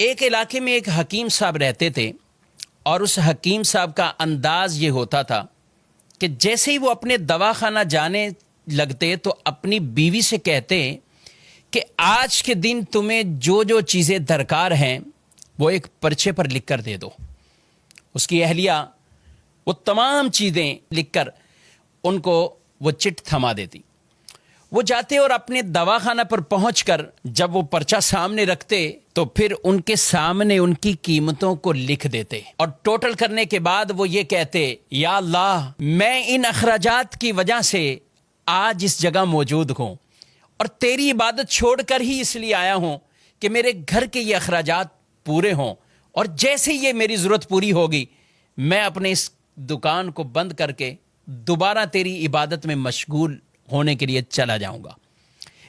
एक इलाके में एक हकीम साहब रहते थे और उस हकीम साहब का अंदाज ये होता था कि जैसे ही वो अपने दवाखाना जाने लगते तो अपनी बीवी से कहते कि आज के दिन तुम्हें जो जो चीज़ें दरकार हैं, वो एक पर्चे पर लिख कर दे दो। उसकी अहलिया वो तमाम चीज़ें लिखकर उनको वो चिट थमा देती। वो जाते और अपने दवाखाना पर पहुंचकर जब वो पर्चा सामने रखते तो फिर उनके सामने उनकी कीमतों को लिख देते। और टोटल करने के बाद वो ये कहते, या अल्लाह, मैं इन अखराजात की वजह से आज इस जगह मौजूद हूँ। और तेरी इबादत छोड़कर ही इसलिए आया हूँ कि मेरे घर के ये अखराजात पूरे हों। और जैसे ये मेरी ज़रूरत पूरी होगी, मैं अपने इस दुकान को बंद करके दोबारा तेरी इबादत में मशगूल होने के लिए चला जाऊँगा।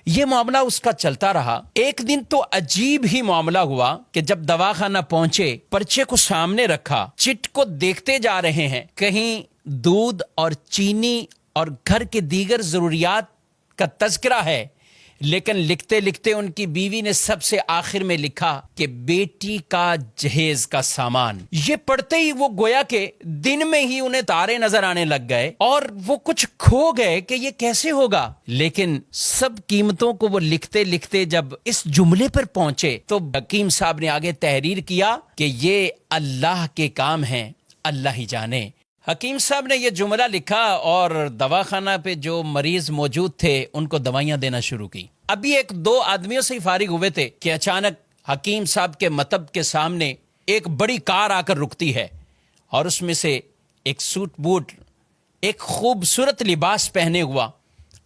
यह मामला उसका चलता रहा। एक दिन तो अजीब ही मामला हुआ कि जब दवाखाना पहुँचे, पर्चे को सामने रखा, चिट को देखते जा रहे हैं, कहीं दूध और चीनी और घर के दीगर जरूरियात का तस्करा है। लेकिन लिखते लिखते उनकी बीवी ने सबसे आखिर में लिखा कि बेटी का जहेज का सामान। ये पढ़ते ही वो गोया के दिन में ही उन्हें तारे नज़र आने लग गए और वो कुछ खो गए कि ये कैसे होगा। लेकिन सब कीमतों को वो लिखते लिखते जब इस जुमले पर पहुँचे तो हकीम साहब ने आगे तहरीर किया कि ये अल्लाह के काम हैं, अल्लाह ही जाने। हकीम साहब ने यह जुमला लिखा और दवाखाना पे जो मरीज़ मौजूद थे, उनको दवाइयाँ देना शुरू की। अभी एक दो आदमियों से ही फारिग हुए थे कि अचानक हकीम साहब के मतब के सामने एक बड़ी कार आकर रुकती है और उसमें से एक सूट बूट, एक खूबसूरत लिबास पहने हुआ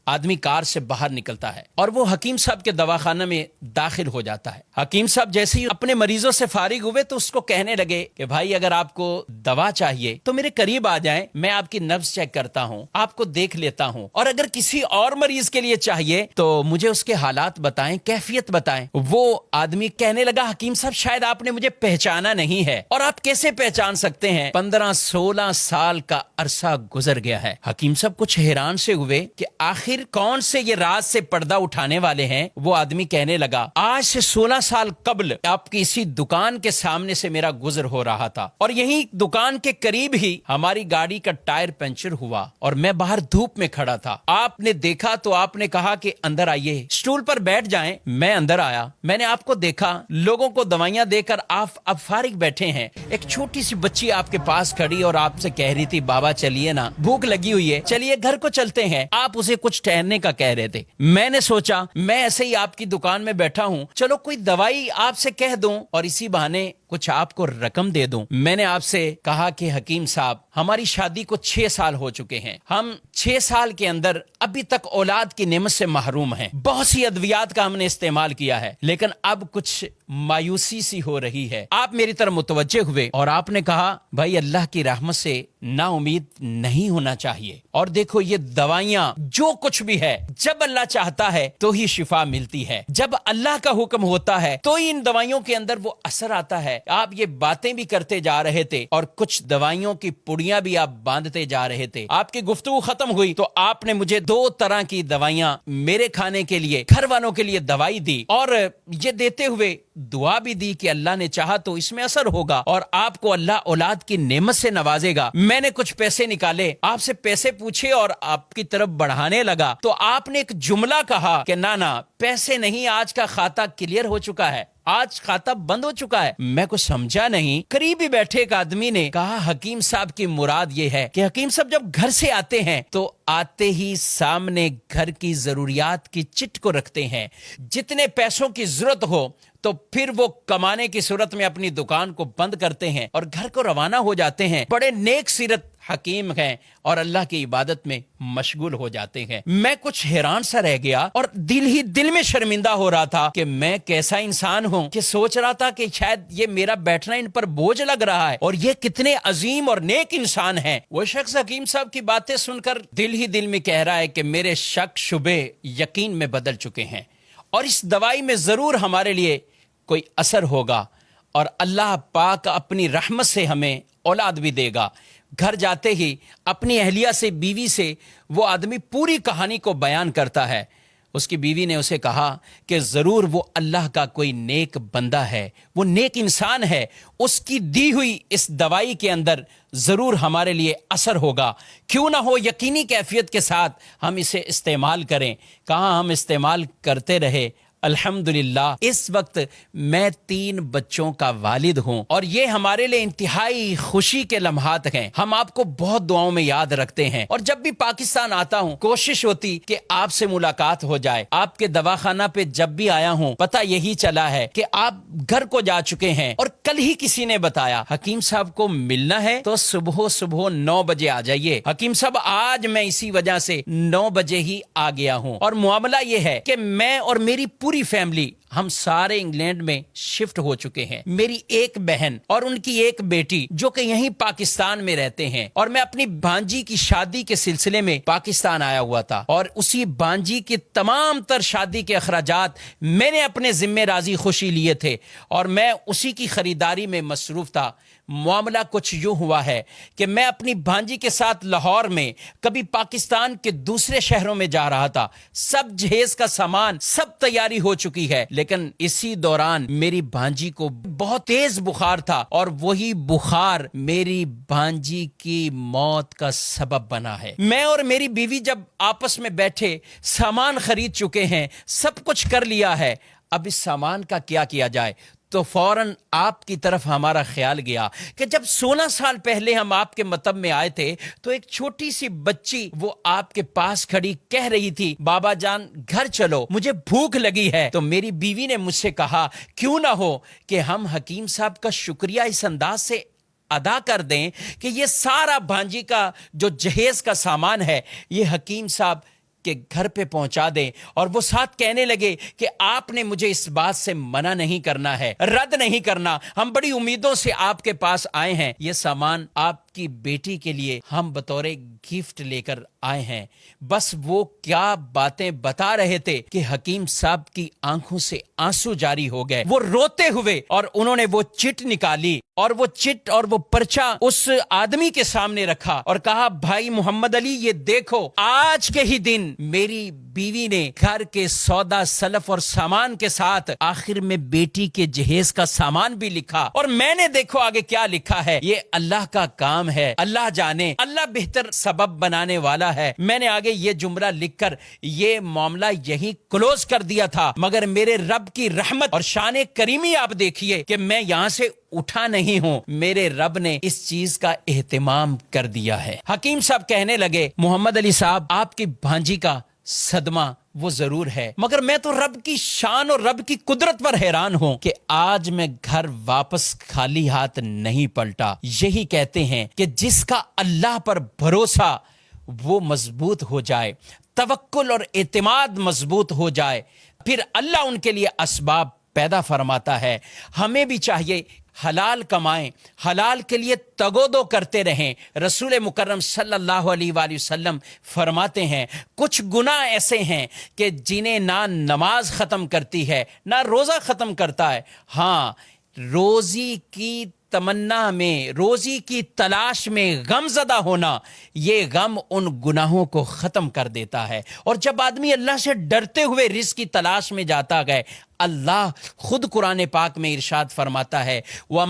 आदमी कार से बाहर निकलता है और वो हकीम साहब के दवाखाना में दाखिल हो जाता है। हकीम साहब जैसे ही अपने मरीजों से फारिग हुए तो उसको कहने लगे कि, भाई, अगर आपको दवा चाहिए तो मेरे करीब आ जाएँ, मैं आपकी नब्ज चेक करता हूँ, आपको देख लेता हूँ। और अगर किसी और मरीज़ के लिए चाहिए तो मुझे उसके हालात बताएँ, कैफियत बताएँ। वो आदमी कहने लगा, हकीम साहब, शायद आपने मुझे पहचाना नहीं है और आप कैसे पहचान सकते हैं? पंद्रह सोलह साल का अरसा गुजर गया है। हकीम साहब कुछ हैरान से हुए कि आखिर आखिर कौन से ये राज से पर्दा उठाने वाले हैं? वो आदमी कहने लगा, आज से 16 साल कबल आपकी इसी दुकान के सामने से मेरा गुजर हो रहा था। और यही दुकान के करीब ही हमारी गाड़ी का टायर पंचर हुआ और मैं बाहर धूप में खड़ा था। आपने देखा तो आपने कहा कि अंदर आइए। स्टूल पर बैठ जाएँ। मैं अंदर आया। मैंने आपको देखा। लोगों को दवाइयाँ देकर आप अब फारिग बैठे हैं। एक छोटी सी बच्ची आपके पास खड़ी और आपसे कह रही थी, बाबा चलिए ना। भूख लगी हुई है। चलिए घर को चलते हैं। आप उसे कुछ ठहरने का कह रहे थे। मैंने सोचा, मैं ऐसे ही आपकी दुकान में बैठा हूँ। चलो कोई दवाई आपसे कह दूँ और इसी बहाने कुछ आपको रकम दे दूँ। मैंने आपसे कहा कि, हकीम साहब, हमारी शादी को छह साल हो चुके हैं। हम छह साल के अंदर अभी तक औलाद की नेमत से महरूम हैं। बहुत सी अद्वियात का हमने इस्तेमाल किया है, लेकिन अब कुछ मायूसी सी हो रही है। आप मेरी तरफ़ मुतवजे हुए और आपने कहा, भाई, अल्लाह की रहमत से ना उम्मीद नहीं होना चाहिए। और देखो, ये दवाइयाँ, जो कुछ भी है, जब अल्लाह चाहता है तो ही शिफा मिलती है। जब अल्लाह का हुक्म होता है तो ही इन दवाइयों के अंदर वो असर आता है। आप ये बातें भी करते जा रहे थे, और कुछ दवाइयों की पुड़ियाँ भी आप बांधते जा रहे थे। आपकी गुफ्तु खत्म हुई तो आपने मुझे दो तरह की दवाइयाँ मेरे खाने के लिए, घर वालों के लिए दवाई दी। और ये देते हुए दुआ भी दी कि अल्लाह ने चाहा तो इसमें असर होगा और आपको अल्लाह औलाद की नेमत से नवाजेगा। मैंने कुछ पैसे निकाले, आपसे पैसे पूछे और आपकी तरफ़ बढ़ाने लगा। तो आपने एक जुमला कहा कि ना ना, पैसे नहीं, आज का खाता क्लियर हो चुका है। आज खाता बंद हो चुका है। मैं कुछ समझा नहीं। करीबी बैठे एक आदमी ने कहा, हकीम साहब की मुराद ये है कि हकीम साहब जब घर से आते हैं तो आते ही सामने घर की जरूरियात की चिट को रखते हैं। जितने पैसों की ज़रूरत हो तो फिर वो कमाने की सूरत में अपनी दुकान को बंद करते हैं और घर को रवाना हो जाते हैं। बड़े नेक सीरत हकीम हैं और अल्लाह की इबादत में मशगूल हो जाते हैं। मैं कुछ हैरान सा रह गया और दिल ही दिल में शर्मिंदा हो रहा था कि मैं कैसा इंसान हूँ कि सोच रहा था कि शायद ये मेरा बैठना इन पर बोझ लग रहा है और ये कितने अजीम और नेक इंसान हैं। वो शख्स हकीम साहब की बातें सुनकर दिल ही दिल में कह रहा है कि मेरे शक शुबे यकीन में बदल चुके हैं और इस दवाई में ज़रूर हमारे लिए कोई असर होगा और अल्लाह पाक अपनी रहमत से हमें औलाद भी देगा। घर जाते ही अपनी अहलिया से, बीवी से वो आदमी पूरी कहानी को बयान करता है। उसकी बीवी ने उसे कहा कि ज़रूर वो अल्लाह का कोई नेक बंदा है, वो नेक इंसान है, उसकी दी हुई इस दवाई के अंदर ज़रूर हमारे लिए असर होगा। क्यों ना हो यकीनी कैफियत के साथ हम इसे इस्तेमाल करें। कहाँ हम इस्तेमाल करते रहे अल्हम्दुलिल्लाह, इस वक्त मैं तीन बच्चों का वालिद हूँ और ये हमारे लिए इंतहाई खुशी के लम्हात हैं। हम आपको बहुत दुआओं में याद रखते हैं और जब भी पाकिस्तान आता हूँ, कोशिश होती कि आपसे मुलाकात हो जाए। आपके दवाखाना पे जब भी आया हूँ, पता यही चला है कि आप घर को जा चुके हैं और कल ही किसी ने बताया, हकीम साहब को मिलना है तो सुबह सुबह नौ बजे आ जाइए। हकीम साहब, आज मैं इसी वजह से नौ बजे ही आ गया हूँ। और मामला ये है कि मैं और मेरी पूरी पूरी फैमिली हम सारे इंग्लैंड में शिफ्ट हो चुके हैं। मेरी एक बहन और उनकी एक बेटी, जो कि यहीं पाकिस्तान में रहते हैं। और मैं अपनी भांजी की शादी के सिलसिले में पाकिस्तान आया हुआ था। और उसी भांजी के तमाम तर शादी के अखराज मैंने अपने जिम्मे राज़ी खुशी लिए थे। और मैं उसी की खरीदारी में मसरूफ था। मामला कुछ यूँ हुआ है कि मैं अपनी भांजी के साथ लाहौर में कभी पाकिस्तान के दूसरे शहरों में जा रहा था। सब जहेज का सामान, सब तैयारी हो चुकी है। लेकिन इसी दौरान मेरी भांजी को बहुत तेज बुखार था और वही बुखार मेरी भांजी की मौत का सबब बना है। मैं और मेरी बीवी जब आपस में बैठे, सामान खरीद चुके हैं, सब कुछ कर लिया है, अब इस सामान का क्या किया जाए? तो फ़ौरन आपकी तरफ़ हमारा ख्याल गया कि जब 16 साल पहले हम आपके मतब में आए थे तो एक छोटी सी बच्ची वो आपके पास खड़ी कह रही थी, बाबा जान, घर चलो, मुझे भूख लगी है। तो मेरी बीवी ने मुझसे कहा, क्यों ना हो कि हम हकीम साहब का शुक्रिया इस अंदाज से अदा कर दें कि ये सारा भांजी का, जो जहेज का सामान है, ये हकीम साहब के घर पे पहुँचा दें। और वो साथ कहने लगे कि आपने मुझे इस बात से मना नहीं करना है, रद्द नहीं करना। हम बड़ी उम्मीदों से आपके पास आए हैं। ये सामान आपकी बेटी के लिए हम बतौर गिफ्ट लेकर आए हैं। बस वो क्या बातें बता रहे थे कि हकीम साहब की आँखों से आँसू जारी हो गए। वो रोते हुए और उन्होंने वो चिट निकाली। और वो चिट और वो पर्चा उस आदमी के सामने रखा और कहा, भाई मोहम्मद अली, ये देखो, आज के ही दिन मेरी बीवी ने घर के सौदा, सलफ और सामान के साथ आखिर में बेटी के जहेज का सामान भी लिखा। और मैंने देखो आगे क्या लिखा है। ये अल्लाह का काम है। अल्लाह जाने, अल्लाह बेहतर सबब बनाने वाला है। मैंने आगे ये जुमला लिखकर ये मामला यही क्लोज कर दिया था। मगर मेरे रब की रहमत और शान करीमी आप देखिए कि मैं यहाँ से उठा नहीं हूँ। मेरे रब ने इस चीज़ का एहतमाम कर दिया है। हकीम साहब कहने लगे, मोहम्मद अली साहब, आपकी भांजी का सदमा वो ज़रूर है। मगर मैं तो रब की शान और रब की कुदरत पर हैरान हूँ कि आज मैं घर वापस खाली हाथ नहीं पलटा। यही कहते हैं कि जिसका अल्लाह पर भरोसा वो मज़बूत हो जाए, तवक्कुल और एतमाद मज़बूत हो जाए, फिर अल्लाह उनके लिए असबाब पैदा फरमाता है। हमें भी चाहिए हलाल कमाएँ, हलाल के लिए तगोदो करते रहें। रसूल मुकर्रम सल्लल्लाहु अलैहि वसल्लम फरमाते हैं, कुछ गुना ऐसे हैं कि जिन्हें ना नमाज़ ख़त्म करती है, ना रोज़ा ख़त्म करता है। हाँ रोज़ी की तमन्ना में, रोजी की तलाश में गम जदा होना, ये गम उन गुनाहों को ख़त्म कर देता है। और जब आदमी अल्लाह से डरते हुए रिस्क की तलाश में जाता गए, अल्लाह खुद कुरान पाक में इरशाद फरमाता है, व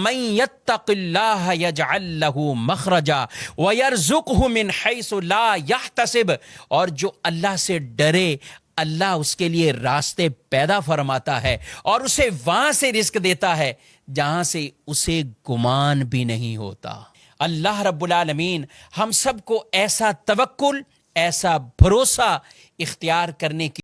मखरजा वयरजुकहु मिन हैसु ला और जो अल्लाह से डरे अल्लाह उसके लिए रास्ते पैदा फरमाता है और उसे वहाँ से रिस्क देता है, जहाँ से उसे गुमान भी नहीं होता। अल्लाह रब्बुल हम सबको ऐसा तवक्ल ऐसा भरोसा इख्तियार करने की